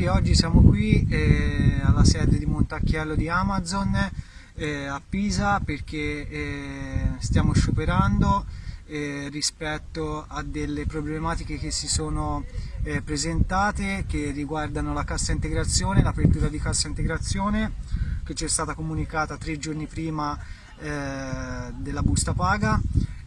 ragazzi, oggi siamo qui eh, alla sede di Montacchiello di Amazon eh, a Pisa perché eh, stiamo scioperando eh, rispetto a delle problematiche che si sono eh, presentate che riguardano la cassa integrazione, l'apertura di cassa integrazione che ci è stata comunicata tre giorni prima eh, della busta paga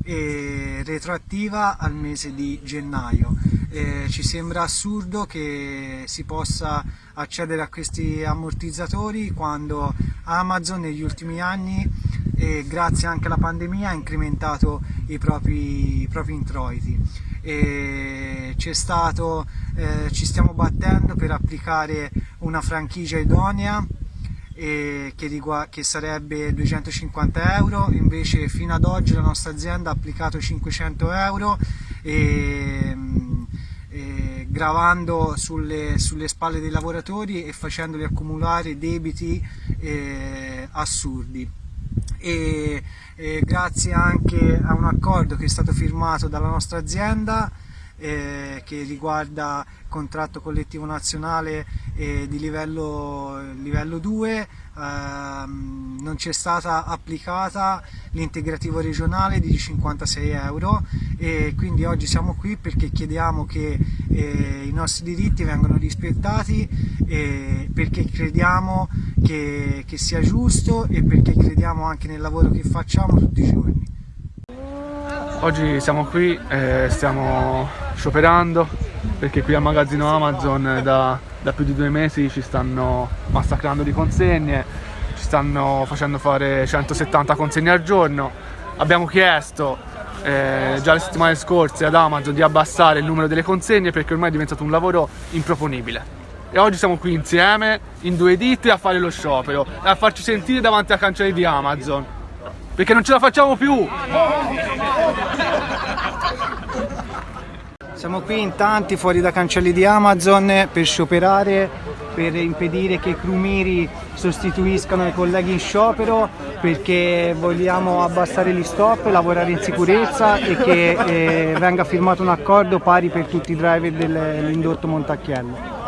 e retroattiva al mese di gennaio. Eh, ci sembra assurdo che si possa accedere a questi ammortizzatori quando Amazon negli ultimi anni e grazie anche alla pandemia ha incrementato i propri, i propri introiti. Stato, eh, ci stiamo battendo per applicare una franchigia idonea che, che, sarebbe 250 euro, invece fino ad oggi la nostra azienda ha applicato 500 euro e gravando sulle, sulle, spalle dei lavoratori e facendoli accumulare debiti eh, assurdi. E, e grazie anche a un accordo che è stato firmato dalla nostra azienda eh, che riguarda contratto collettivo nazionale eh, di livello, livello 2 ehm, non c'è stata applicata l'integrativo regionale di 56 euro e quindi oggi siamo qui perché chiediamo che eh, i nostri diritti vengano rispettati eh, perché crediamo che, che sia giusto e perché crediamo anche nel lavoro che facciamo tutti i giorni. Oggi siamo qui, eh, stiamo scioperando perché qui al magazzino Amazon da, da, più di due mesi ci stanno massacrando di consegne, ci stanno facendo fare 170 consegne al giorno. Abbiamo chiesto eh, già le settimane scorse ad Amazon di abbassare il numero delle consegne perché ormai è diventato un lavoro improponibile. E oggi siamo qui insieme, in due ditte, a fare lo sciopero e a farci sentire davanti a cancelli di Amazon. Perché non ce la facciamo più! Siamo qui in tanti fuori da cancelli di Amazon per scioperare, per impedire che i crumiri sostituiscano i colleghi in sciopero perché vogliamo abbassare gli stop, lavorare in sicurezza e che eh, venga firmato un accordo pari per tutti i driver dell'indotto Montacchiello.